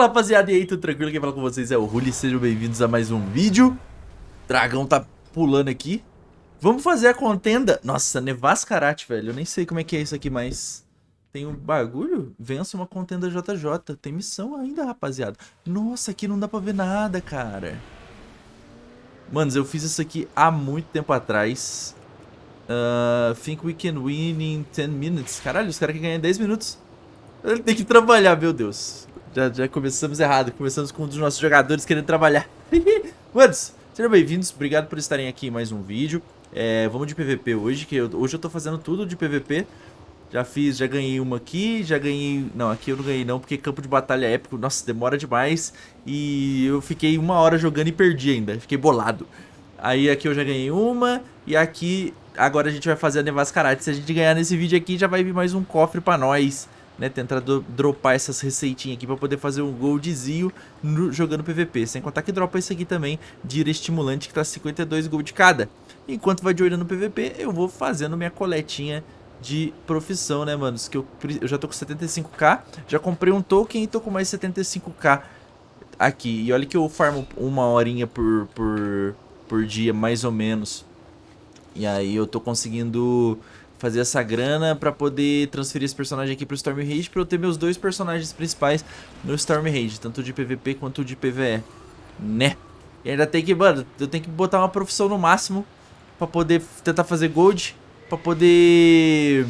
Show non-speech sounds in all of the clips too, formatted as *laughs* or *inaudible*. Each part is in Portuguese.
Fala rapaziada, e aí, tudo tranquilo? Quem fala com vocês é o Ruli, sejam bem-vindos a mais um vídeo. Dragão tá pulando aqui. Vamos fazer a contenda. Nossa, Nevascarate, velho, eu nem sei como é que é isso aqui, mas Tem um bagulho? Vença uma contenda JJ Tem missão ainda, rapaziada. Nossa, aqui não dá pra ver nada, cara. Manos, eu fiz isso aqui há muito tempo atrás. Uh, Think we can win in 10 minutes. Caralho, os caras querem ganhar em 10 minutos. Ele tem que trabalhar, meu Deus. Já, já começamos errado. Começamos com um dos nossos jogadores querendo trabalhar. *laughs* Manos, sejam bem-vindos. Obrigado por estarem aqui em mais um vídeo. É, vamos de PVP hoje, que eu, hoje eu tô fazendo tudo de PVP. Já fiz, já ganhei uma aqui, já ganhei... Não, aqui eu não ganhei não, porque campo de batalha é épico, nossa, demora demais. E eu fiquei uma hora jogando e perdi ainda, fiquei bolado. Aí aqui eu já ganhei uma, e aqui agora a gente vai fazer a Nevascarate. Se a gente ganhar nesse vídeo aqui, já vai vir mais um cofre pra nós né, tentar do, dropar essas receitinhas aqui pra poder fazer um goldzinho no, jogando PVP. Sem contar que dropa esse aqui também, de estimulante, que tá 52 gold cada. Enquanto vai de olho no PVP, eu vou fazendo minha coletinha de profissão, né, manos? Que eu, eu já tô com 75k, já comprei um token e tô com mais 75k aqui. E olha que eu farmo uma horinha por, por, por dia, mais ou menos. E aí eu tô conseguindo fazer essa grana pra poder transferir esse personagem aqui pro Storm Rage pra eu ter meus dois personagens principais no Storm Rage, tanto de PVP quanto de PVE, né? E ainda tem que, mano, eu tenho que botar uma profissão no máximo pra poder tentar fazer gold, pra poder...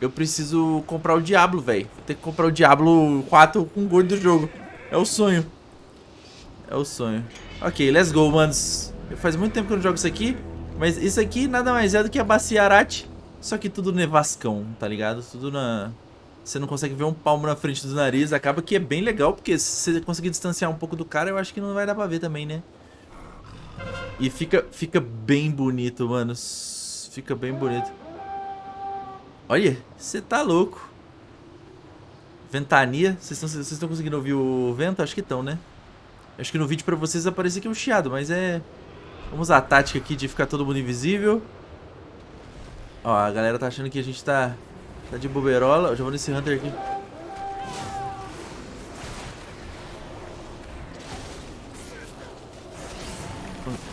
Eu preciso comprar o Diablo, velho. Vou ter que comprar o Diablo 4 com gold do jogo. É o sonho. É o sonho. Ok, let's go, manos. Faz muito tempo que eu não jogo isso aqui. Mas isso aqui nada mais é do que a Bacia Arate só que tudo nevascão, tá ligado? Tudo na... Você não consegue ver um palmo na frente do nariz. Acaba que é bem legal, porque se você conseguir distanciar um pouco do cara, eu acho que não vai dar pra ver também, né? E fica, fica bem bonito, mano. Fica bem bonito. Olha, você tá louco. Ventania. Vocês estão conseguindo ouvir o vento? Acho que estão, né? Acho que no vídeo pra vocês aparece aqui um chiado, mas é... Vamos a tática aqui de ficar todo mundo invisível. Ó, a galera tá achando que a gente tá, tá de boberola. Eu já vou nesse Hunter aqui.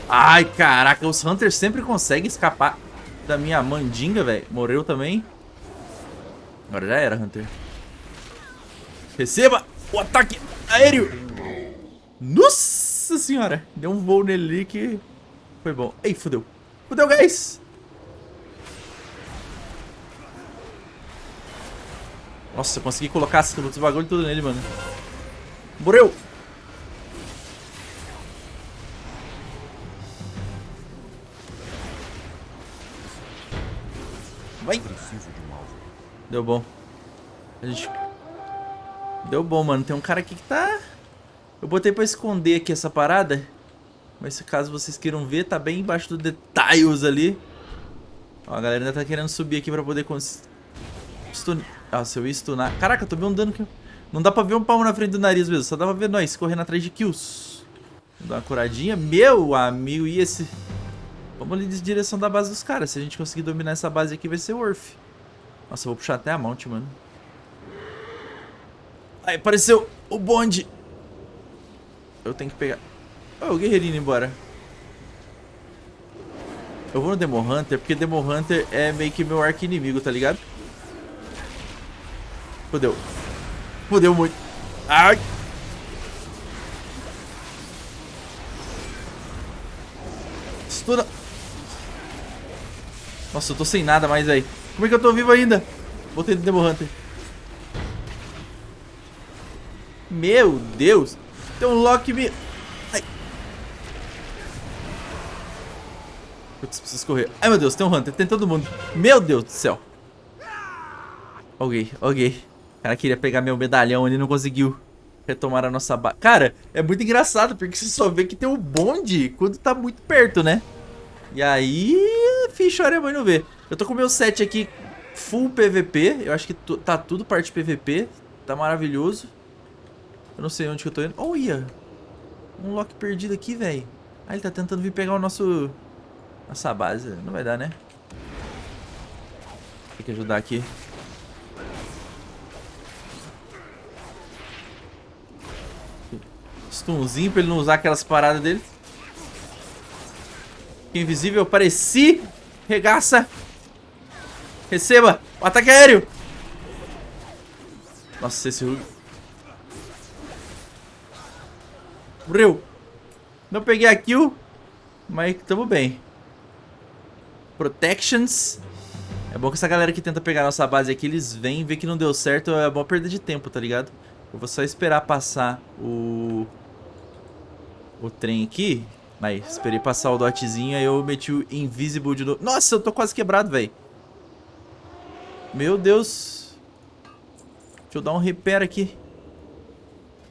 Ai, caraca, os Hunters sempre conseguem escapar da minha mandinga, velho. Morreu também. Agora já era, Hunter. Receba o ataque aéreo. Nossa senhora. Deu um voo nele que foi bom. Ei, fudeu. Fudeu, guys. Nossa, eu consegui colocar os bagulho tudo nele, mano. Morreu! Vai! Deu bom. A gente... Deu bom, mano. Tem um cara aqui que tá... Eu botei pra esconder aqui essa parada. Mas caso vocês queiram ver, tá bem embaixo do detalhes ali. Ó, a galera ainda tá querendo subir aqui pra poder... Cons... Ah, se eu ia stunar... Caraca, eu tomei um dano que... Não dá pra ver um palmo na frente do nariz mesmo. Só dá pra ver nós correndo atrás de kills. Vou dar uma curadinha. Meu amigo, e esse... Vamos ali em direção da base dos caras. Se a gente conseguir dominar essa base aqui, vai ser worth. Nossa, eu vou puxar até a mount, mano. Aí, apareceu o bonde. Eu tenho que pegar... Oh, o guerreirinho embora. Eu vou no Demo Hunter, porque Demo Hunter é meio que meu arco inimigo, tá ligado? Fudeu. Fudeu muito. Ai. Estuna. Nossa, eu tô sem nada mais aí. Como é que eu tô vivo ainda? Botei no Demo Hunter. Meu Deus. Tem um lock me... Ai. Putz, preciso correr. Ai, meu Deus, tem um Hunter. Tem todo mundo. Meu Deus do céu. Ok, ok cara queria pegar meu medalhão, ele não conseguiu retomar a nossa base. Cara, é muito engraçado, porque você só vê que tem um bonde quando tá muito perto, né? E aí, ficha mãe não vê. Eu tô com o meu set aqui full PVP, eu acho que tá tudo parte PVP, tá maravilhoso. Eu não sei onde que eu tô indo. Olha, um lock perdido aqui, velho. Ah, ele tá tentando vir pegar o nosso... Nossa base, não vai dar, né? Tem que ajudar aqui. Stunzinho pra ele não usar aquelas paradas dele. Invisível, apareci. Regaça. Receba. O ataque aéreo. Nossa, esse Rug. Morreu. Não peguei a kill. Mas tamo bem. Protections. É bom que essa galera que tenta pegar nossa base aqui, eles vêm, vê que não deu certo, é bom perda de tempo, tá ligado? Eu vou só esperar passar o... O trem aqui. Aí, esperei passar o dotzinho, aí eu meti o Invisible de novo. Nossa, eu tô quase quebrado, velho. Meu Deus. Deixa eu dar um repair aqui.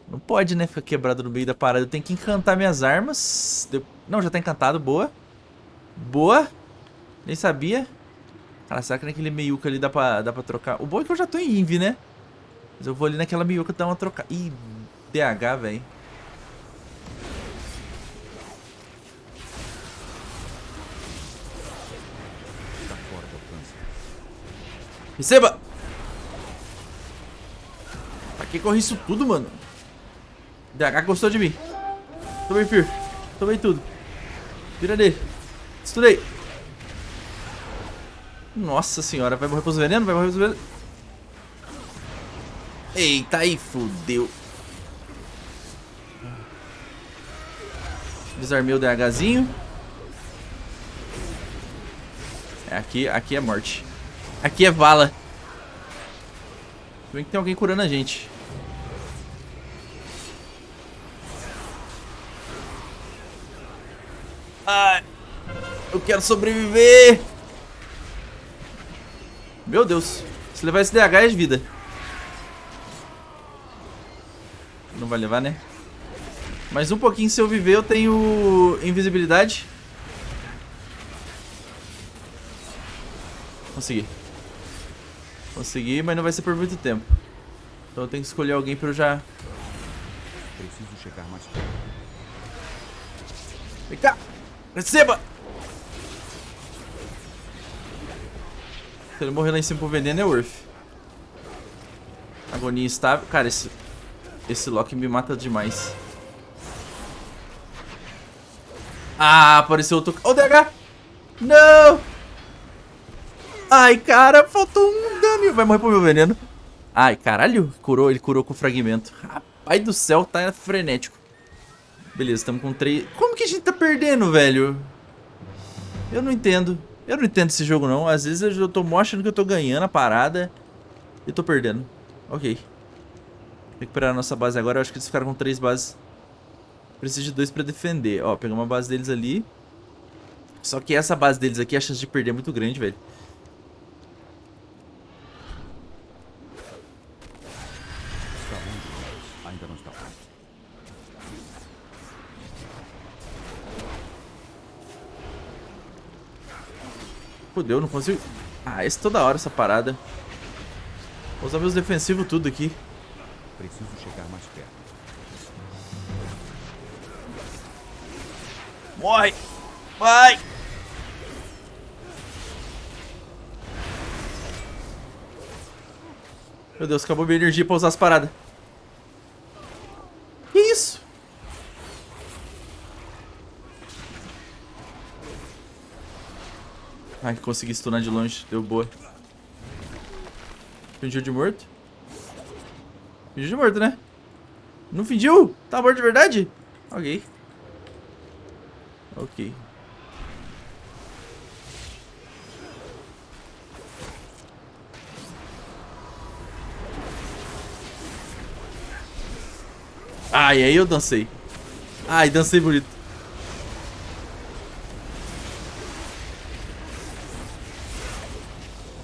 Não pode, né, ficar quebrado no meio da parada. Eu tenho que encantar minhas armas. Não, já tá encantado. Boa. Boa. Nem sabia. Cara, será que naquele meiuca ali dá pra, dá pra trocar? O bom é que eu já tô em Invi, né? Mas eu vou ali naquela meiuca dar uma trocar. Ih, DH, velho. Receba! Pra que corre isso tudo, mano? DH gostou de mim. Tomei Fear. Tomei tudo. Vira dele. Estudei. Nossa senhora, vai morrer pros venenos? Vai morrer pros venenos? Eita, aí fudeu. Desarmei o DHzinho. É, aqui, aqui é morte. Aqui é vala. Vem que tem alguém curando a gente. Ai, eu quero sobreviver. Meu Deus. Se levar esse DH é vida. Não vai levar, né? Mais um pouquinho se eu viver eu tenho invisibilidade. Consegui. Consegui, mas não vai ser por muito tempo. Então eu tenho que escolher alguém pra eu já... Preciso chegar mais perto. Vem cá! Receba! Se ele morrer lá em cima pro veneno é worth. Agonia estável. Cara, esse, esse Loki me mata demais. Ah, apareceu outro... Ô, oh, DH! Não! Ai, cara, faltou um Vai morrer pro meu veneno. Ai, caralho. Curou, ele curou com fragmento. Rapaz do céu, tá frenético. Beleza, estamos com três... Como que a gente tá perdendo, velho? Eu não entendo. Eu não entendo esse jogo não. Às vezes eu tô mostrando que eu tô ganhando a parada e tô perdendo. Ok. Recuperar a nossa base agora. Eu acho que eles ficaram com três bases. Preciso de dois pra defender. Ó, pegar uma base deles ali. Só que essa base deles aqui, a chance de perder é muito grande, velho. Fudeu, não consigo... Ah, esse toda hora, essa parada. Vou usar meus defensivos tudo aqui. Preciso chegar mais perto. Morre! Vai! Meu Deus, acabou minha energia pra usar as paradas. Que isso? Ai, consegui stunar de longe. Deu boa. Fingiu de morto? Fingiu de morto, né? Não fingiu? Tá morto de verdade? Ok. Ok. Ai, aí eu dancei. Ai, dancei bonito.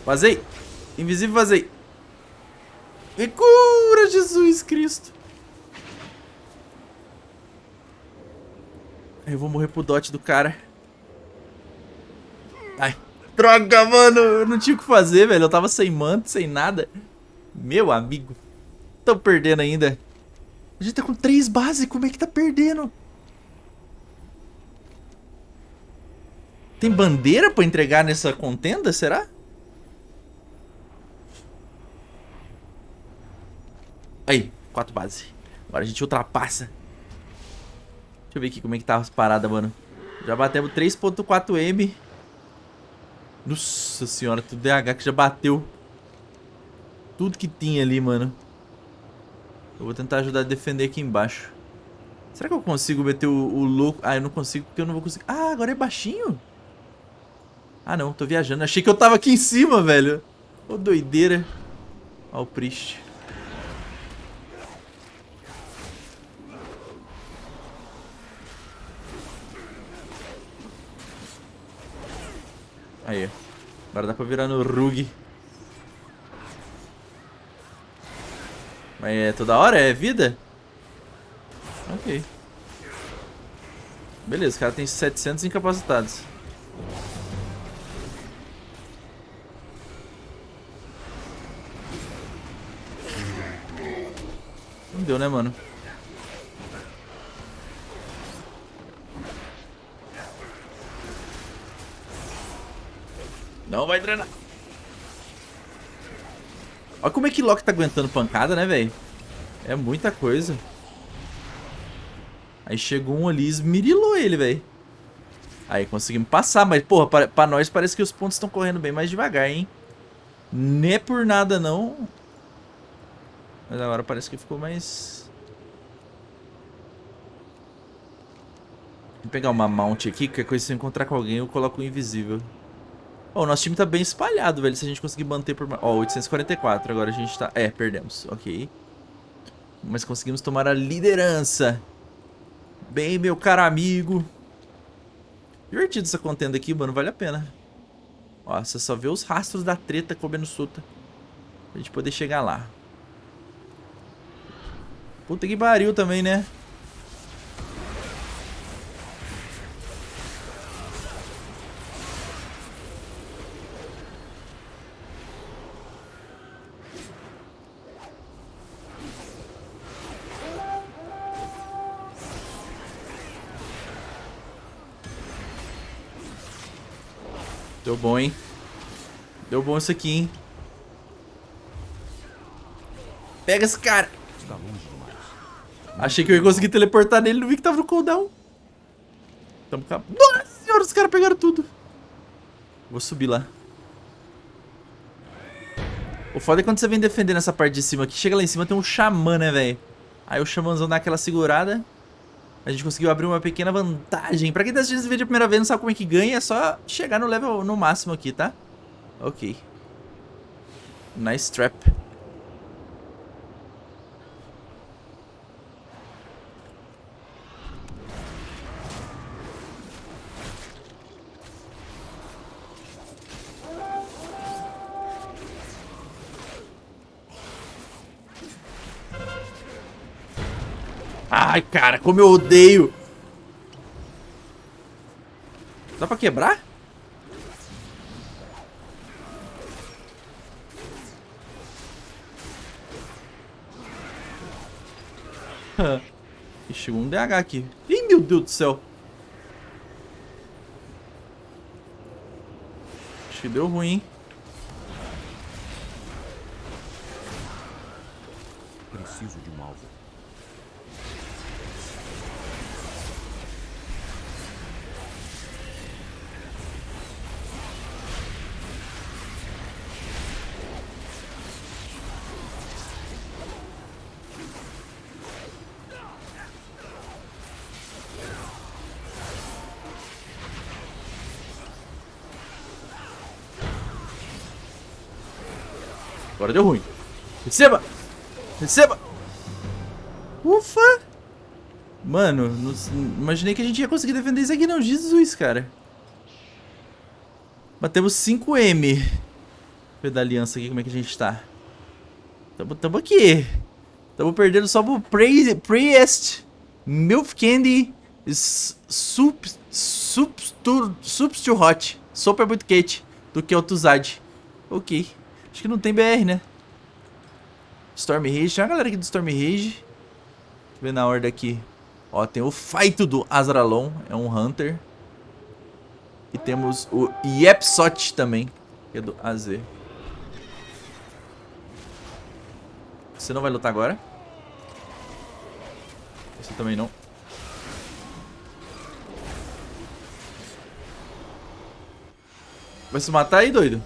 Vazei. Invisível, vazei. Me cura, Jesus Cristo. Eu vou morrer pro dot do cara. Ai. Droga, mano. Eu não tinha o que fazer, velho. Eu tava sem manto, sem nada. Meu amigo. Tô perdendo ainda. A gente tá com três bases. Como é que tá perdendo? Tem bandeira pra entregar nessa contenda, será? Aí, quatro bases. Agora a gente ultrapassa. eu ver aqui como é que tá as paradas, mano. Já batemos 3.4M. Nossa senhora, tudo DH que já bateu. Tudo que tinha ali, mano. Eu vou tentar ajudar a defender aqui embaixo. Será que eu consigo meter o, o louco? Ah, eu não consigo porque eu não vou conseguir. Ah, agora é baixinho? Ah, não. Tô viajando. Achei que eu tava aqui em cima, velho. Ô, doideira. Ó o Priest. Aí. Agora dá pra virar no Rug. Mas é toda hora? É vida? Ok. Beleza, o cara tem 700 incapacitados. Não deu, né, mano? Não vai drenar. Olha como é que Loki tá aguentando pancada, né, velho? É muita coisa. Aí chegou um ali e esmirilou ele, velho. Aí conseguimos passar, mas, porra, pra, pra, nós parece que os pontos estão correndo bem mais devagar, hein? Nem é por nada, não. Mas agora parece que ficou mais... Vou pegar uma mount aqui, que coisa se eu encontrar com alguém eu coloco o invisível. Ó, oh, o nosso time tá bem espalhado, velho. Se a gente conseguir manter por... Ó, oh, 844. Agora a gente tá... É, perdemos. Ok. Mas conseguimos tomar a liderança. Bem, meu caro amigo. Divertido essa contenda aqui, mano. Vale a pena. Ó, você só vê os rastros da treta comendo suta. Pra gente poder chegar lá. Puta que pariu também, né? Bom, hein? Deu bom isso aqui, hein? Pega esse cara. Achei que eu ia conseguir teleportar nele, não vi que tava no cooldown. Tamo cá. Nossa senhora, os caras pegaram tudo. Vou subir lá. O foda é quando você vem defender nessa parte de cima aqui, chega lá em cima tem um xamã, né, velho? Aí o xamãzão dá aquela segurada. A gente conseguiu abrir uma pequena vantagem. Pra quem tá assistindo esse vídeo a primeira vez não sabe como é que ganha, é só chegar no level no máximo aqui, tá? Ok. Nice trap. Ai, cara, como eu odeio. Dá pra quebrar? *laughs* Ih, chegou um DH aqui. Ih, meu Deus do céu. Acho que deu ruim, hein? Agora deu ruim. Receba! Receba! Ufa! Mano, não, imaginei que a gente ia conseguir defender isso aqui não. Jesus, cara. Batemos 5M. Ver da aliança aqui como é que a gente tá. Tamo, tamo aqui. Tamo perdendo só pro Priest. Milk Candy. Sup, sup, Substitute Hot. Super muito quente. Do que o Tuzad. Ok. Acho que não tem BR, né? Storm Rage. Tem uma galera aqui do Storm Rage. Deixa eu ver na ordem aqui. Ó, tem o Fight do Azralon. É um Hunter. E temos o Yepsot também. Que é do AZ. Você não vai lutar agora. Você também não. Vai se matar aí, doido?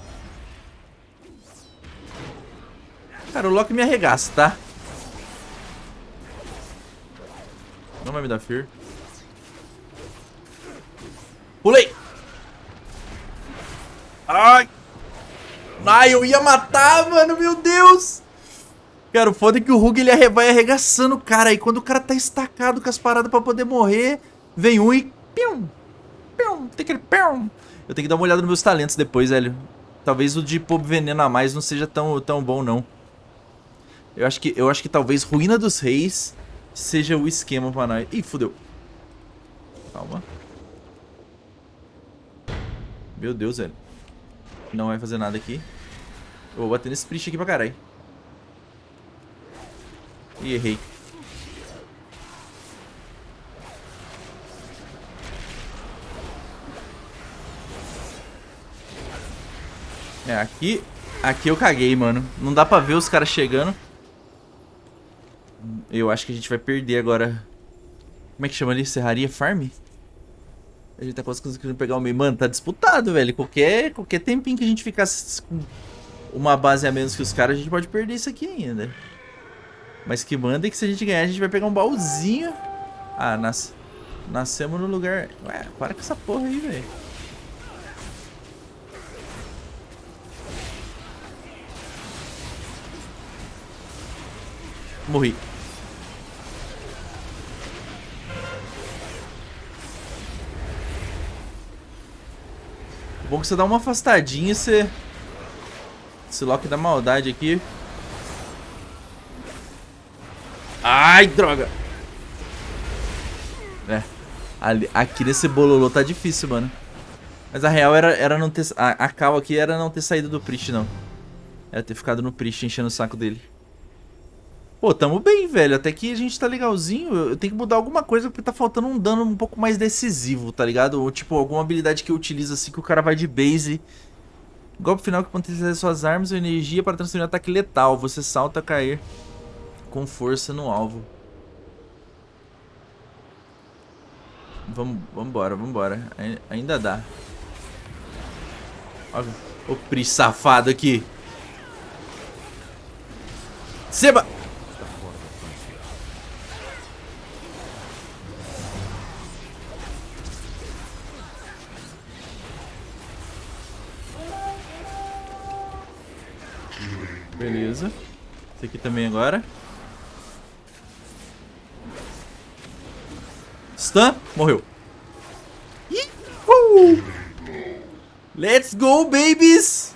Cara, o Loki me arregaça, tá? Não vai me dar fear. Pulei! Ai! Ai, eu ia matar, mano, meu Deus! Cara, o foda é que o Rug ele vai arregaçando o cara. E quando o cara tá estacado com as paradas pra poder morrer, vem um e... Pium! Pium! Tem aquele pium! Eu tenho que dar uma olhada nos meus talentos depois, velho. Talvez o de pôr veneno a mais não seja tão, tão bom, não. Eu acho, que, eu acho que talvez Ruína dos Reis seja o esquema pra nós. Ih, fudeu. Calma. Meu Deus, velho. Não vai fazer nada aqui. Eu vou bater nesse Priest aqui pra caralho. Ih, errei. É, aqui... Aqui eu caguei, mano. Não dá pra ver os caras chegando. Eu acho que a gente vai perder agora. Como é que chama ali? Serraria Farm? A gente tá conseguindo pegar o meio. Mano, tá disputado, velho. Qualquer, qualquer tempinho que a gente ficasse com uma base a menos que os caras, a gente pode perder isso aqui ainda. Mas que manda é que se a gente ganhar, a gente vai pegar um baúzinho. Ah, nas... nascemos no lugar... Ué, para com essa porra aí, velho. Morri. Bom que você dá uma afastadinha e você... Esse Loki da maldade aqui. Ai, droga. É. Ali, aqui nesse bololô tá difícil, mano. Mas a real era, era não ter... A, a cal aqui era não ter saído do Priest, não. Era ter ficado no Priest enchendo o saco dele. Pô, tamo bem, velho. Até que a gente tá legalzinho. Eu tenho que mudar alguma coisa porque tá faltando um dano um pouco mais decisivo, tá ligado? Ou tipo, alguma habilidade que eu utilizo assim que o cara vai de base. Golpe final que potencializa suas armas ou energia para transferir um ataque letal. Você salta a cair com força no alvo. Vamos, vambora, vambora. Ainda dá. Olha o Pri safado aqui. Seba! Também agora. Stun. Morreu. Uhul. Let's go, babies!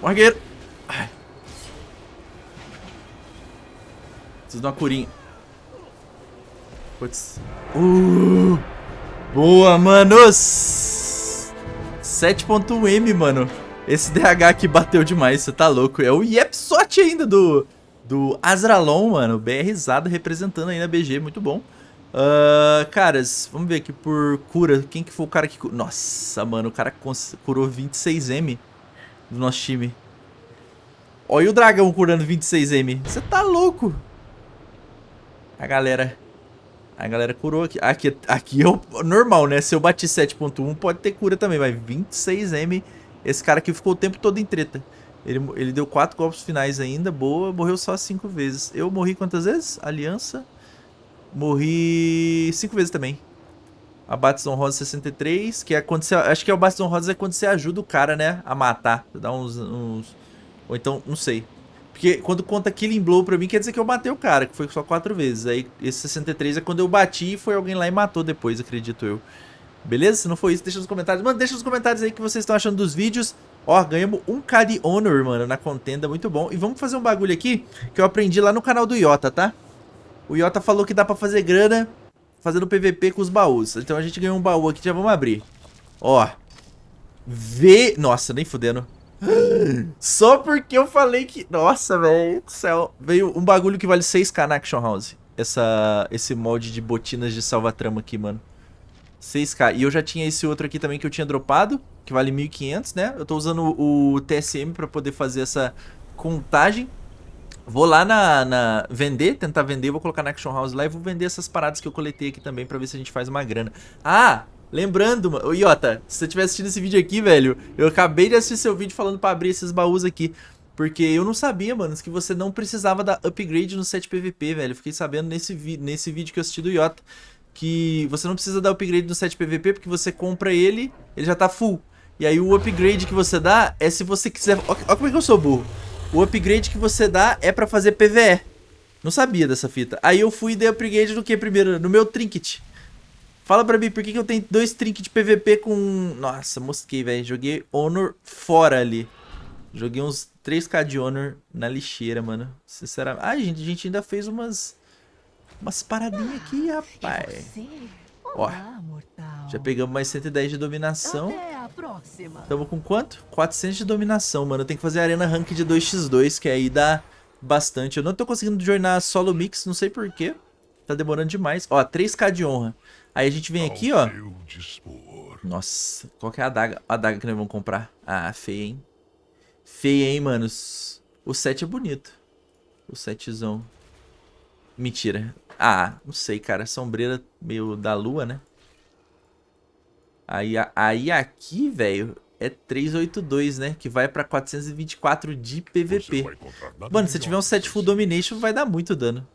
Morre, Preciso de uma curinha. Putz. Uh, boa, manos! 7.1M, mano. Esse DH aqui bateu demais, você tá louco. É o Yepsot ainda do, do Azralon, mano. BRzado representando aí na BG, muito bom. Uh, caras, vamos ver aqui por cura. Quem que foi o cara que... Nossa, mano, o cara curou 26M do nosso time. Olha o dragão curando 26M. Você tá louco. A galera a galera curou aqui. Aqui, aqui é o normal, né? Se eu bati 7.1, pode ter cura também. Mas 26M, esse cara aqui ficou o tempo todo em treta. Ele, ele deu 4 golpes finais ainda, boa. Morreu só 5 vezes. Eu morri quantas vezes? Aliança. Morri 5 vezes também. Abates honrosos 63, que é quando você... Acho que é o abates honrosos é quando você ajuda o cara, né? A matar. Dá uns, uns... Ou então, não sei. Porque quando conta Killing Blow pra mim, quer dizer que eu matei o cara, que foi só quatro vezes. Aí esse 63 é quando eu bati e foi alguém lá e matou depois, acredito eu. Beleza? Se não for isso, deixa nos comentários. Mano, deixa nos comentários aí o que vocês estão achando dos vídeos. Ó, ganhamos um K de Honor, mano, na contenda, muito bom. E vamos fazer um bagulho aqui que eu aprendi lá no canal do Iota, tá? O Iota falou que dá pra fazer grana fazendo PVP com os baús. Então a gente ganhou um baú aqui, já vamos abrir. Ó. V... Nossa, nem fudendo. Só porque eu falei que... Nossa, velho do céu. Veio um bagulho que vale 6k na Action House. Essa, esse molde de botinas de salva-trama aqui, mano. 6k. E eu já tinha esse outro aqui também que eu tinha dropado, que vale 1.500, né? Eu tô usando o TSM pra poder fazer essa contagem. Vou lá na, na, Vender, tentar vender. Vou colocar na Action House lá e vou vender essas paradas que eu coletei aqui também pra ver se a gente faz uma grana. Ah, lembrando, mano. Iota, se você estiver assistindo esse vídeo aqui, velho, eu acabei de assistir seu vídeo falando pra abrir esses baús aqui. Porque eu não sabia, mano, que você não precisava da upgrade no set PVP, velho. Fiquei sabendo nesse, nesse vídeo que eu assisti do Iota. Que você não precisa dar upgrade no set PVP porque você compra ele, ele já tá full. E aí o upgrade que você dá é se você quiser... Olha como é que eu sou burro. O upgrade que você dá é pra fazer PVE. Não sabia dessa fita. Aí eu fui e dei upgrade no que primeiro? No meu trinket. Fala pra mim, por que, que eu tenho dois trinkets PVP com... Nossa, mosquei, velho. Joguei Honor fora ali. Joguei uns 3k de Honor na lixeira, mano. Sinceramente. Ah, gente, a gente ainda fez umas... Umas paradinhas aqui, rapaz. Ó, já pegamos mais 110 de dominação. Tamo com quanto? 400 de dominação, mano. Tem que fazer arena rank de 2x2, que aí dá bastante. Eu não tô conseguindo jornar solo mix, não sei porquê. Tá demorando demais. Ó, 3k de honra. Aí a gente vem aqui, ó. Nossa, qual que é a adaga? A adaga que nós vamos comprar. Ah, feia, hein? Feia, hein, manos? O 7 é bonito. O 7zão. Mentira. Ah, não sei, cara. Sombreira meio da lua, né? Aí, aí aqui, velho, é 382, né? Que vai pra 424 de PVP. Mano, se tiver um set full domination, vai dar muito dano.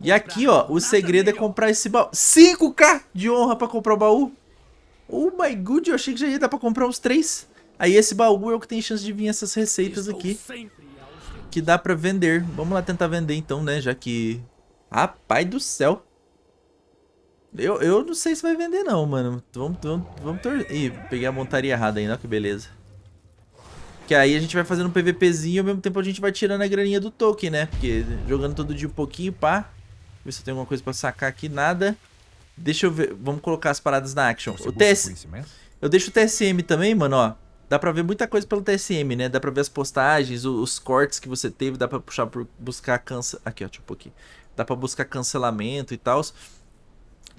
E aqui, ó, o segredo é comprar esse baú. 5k de honra pra comprar o baú. Oh my god, eu achei que já ia dar pra comprar uns 3. Aí esse baú é o que tem chance de vir essas receitas aqui. Que dá pra vender. Vamos lá tentar vender então, né? Já que Rapaz do céu. Eu, eu não sei se vai vender não, mano. Vamos, vamos, vamos torcer. Ih, peguei a montaria errada ainda, que beleza. Que aí a gente vai fazendo um PVPzinho e ao mesmo tempo a gente vai tirando a graninha do token, né? Porque jogando todo dia um pouquinho, pá. Ver se tem alguma coisa pra sacar aqui, nada. Deixa eu ver, vamos colocar as paradas na action. Você o TS... Eu deixo o TSM também, mano, ó. Dá pra ver muita coisa pelo TSM, né? Dá pra ver as postagens, os, os cortes que você teve, dá pra puxar por buscar cansa... Aqui, ó, um pouquinho. Dá pra buscar cancelamento e tal.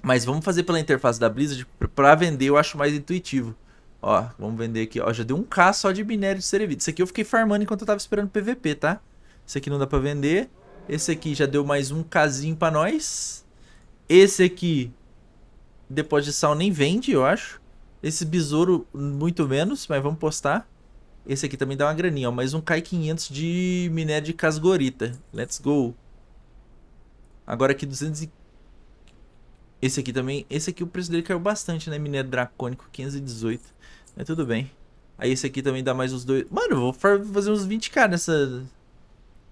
Mas vamos fazer pela interface da Blizzard. Pra vender eu acho mais intuitivo. Ó, vamos vender aqui. Ó, já deu um K só de minério de Cerevite. Isso aqui eu fiquei farmando enquanto eu tava esperando PVP, tá? Esse aqui não dá pra vender. Esse aqui já deu mais um Kzinho pra nós. Esse aqui, depois de sal, nem vende, eu acho. Esse besouro, muito menos, mas vamos postar. Esse aqui também dá uma graninha, ó. Mais um K500 de minério de casgorita. Let's go. Agora aqui 200 e... Esse aqui também, esse aqui o preço dele caiu bastante, né? Minério dracônico, 518. Mas tudo bem. Aí esse aqui também dá mais uns dois... Mano, eu vou fazer uns 20k nessa...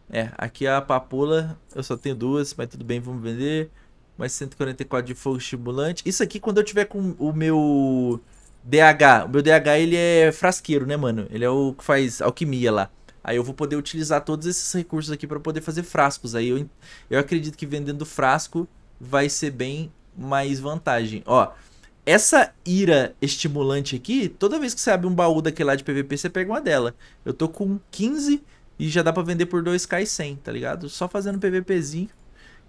É, aqui a papula, eu só tenho duas, mas tudo bem, vamos vender. Mais 144 de fogo estimulante. Isso aqui quando eu tiver com o meu DH. O meu DH, ele é frasqueiro, né, mano? Ele é o que faz alquimia lá. Aí eu vou poder utilizar todos esses recursos aqui para poder fazer frascos. Aí eu, eu acredito que vendendo frasco vai ser bem mais vantagem. Ó, essa ira estimulante aqui, toda vez que você abre um baú daquele lá de PVP, você pega uma dela. Eu tô com 15 e já dá pra vender por 2k e 100, tá ligado? Só fazendo PVPzinho.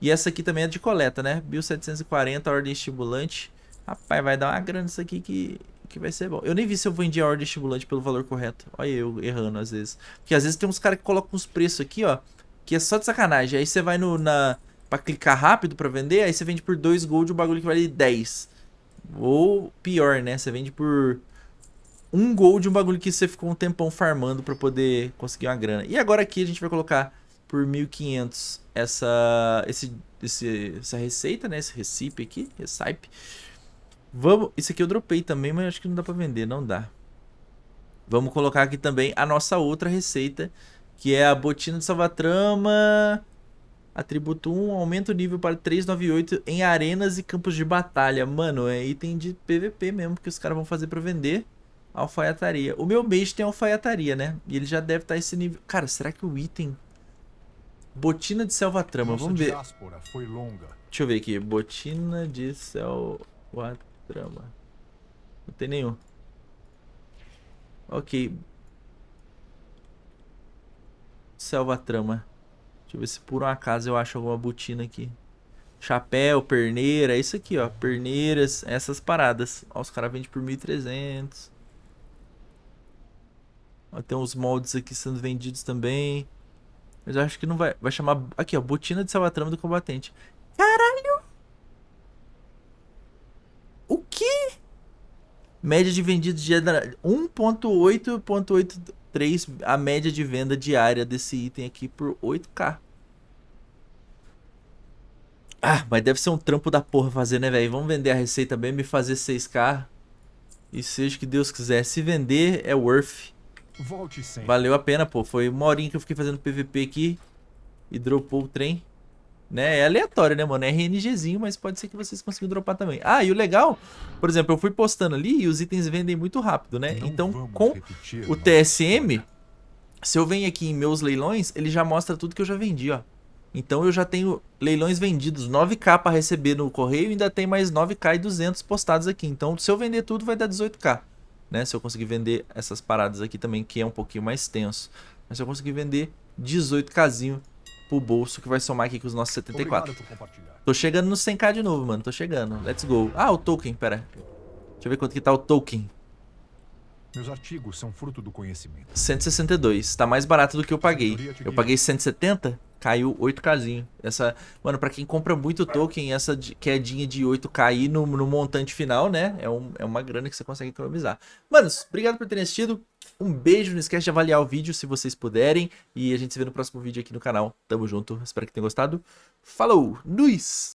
E essa aqui também é de coleta, né? 1740, ordem estimulante. Rapaz, vai dar uma grana isso aqui que que vai ser bom. Eu nem vi se eu vendi a ordem estimulante pelo valor correto. Olha eu errando às vezes. Porque às vezes tem uns caras que colocam uns preços aqui, ó. Que é só de sacanagem. Aí você vai no, na... Pra clicar rápido pra vender, aí você vende por 2 gold o bagulho que vale 10. Ou pior, né? Você vende por 1 um gold um bagulho que você ficou um tempão farmando pra poder conseguir uma grana. E agora aqui a gente vai colocar por 1.500 essa, esse, esse, essa receita, né? Esse recipe aqui, recipe. Vamos... Isso aqui eu dropei também, mas acho que não dá pra vender, não dá. Vamos colocar aqui também a nossa outra receita, que é a botina de salvatrama... Atributo 1, aumenta o nível para 398 em arenas e campos de batalha. Mano, é item de PVP mesmo, que os caras vão fazer pra vender. Alfaiataria. O meu base tem alfaiataria, né? E ele já deve estar tá esse nível... Cara, será que o item... Botina de selvatrama, vamos ver. Deixa eu ver aqui. Botina de selvatrama. Trama. Não tem nenhum. Ok. Selva trama. Deixa eu ver se por um acaso eu acho alguma botina aqui. Chapéu, perneira, é isso aqui, ó. Perneiras, essas paradas. Ó, os caras vendem por 1.300. Ó, tem uns moldes aqui sendo vendidos também. Mas eu acho que não vai. Vai chamar. Aqui, ó. Botina de salvatrama do combatente. Caralho! O quê? Média de vendidos de 1.8.83 a média de venda diária desse item aqui por 8k. Ah, mas deve ser um trampo da porra fazer, né, velho? Vamos vender a receita mesmo e fazer 6k. E seja o que Deus quiser. Se vender, é worth. Valeu a pena, pô. Foi uma horinha que eu fiquei fazendo PVP aqui. E dropou o trem. Né? É aleatório, né, mano? É RNGzinho, mas pode ser que vocês consigam dropar também. Ah, e o legal, por exemplo, eu fui postando ali e os itens vendem muito rápido, né? Não então, com repetir o TSM, se eu venho aqui em meus leilões, ele já mostra tudo que eu já vendi, ó. Então eu já tenho leilões vendidos, 9k para receber no correio e ainda tem mais 9k e 200 postados aqui. Então se eu vender tudo vai dar 18k, né? Se eu conseguir vender essas paradas aqui também, que é um pouquinho mais tenso. Mas se eu conseguir vender 18kzinho pro bolso, que vai somar aqui com os nossos 74. Obrigado por compartilhar. Tô chegando no 100k de novo, mano. Tô chegando. Let's go. Ah, o token, pera. Deixa eu ver quanto que tá o token. Meus artigos são fruto do conhecimento. 162. Tá mais barato do que eu paguei. Eu paguei 170, caiu 8kzinho. Essa, mano, pra quem compra muito token, essa quedinha de 8k aí no, no montante final, né? É, um- é uma grana que você consegue economizar. Manos, obrigado por terem assistido. Um beijo, não esquece de avaliar o vídeo se vocês puderem. E a gente se vê no próximo vídeo aqui no canal. Tamo junto, espero que tenham gostado. Falou, Luiz!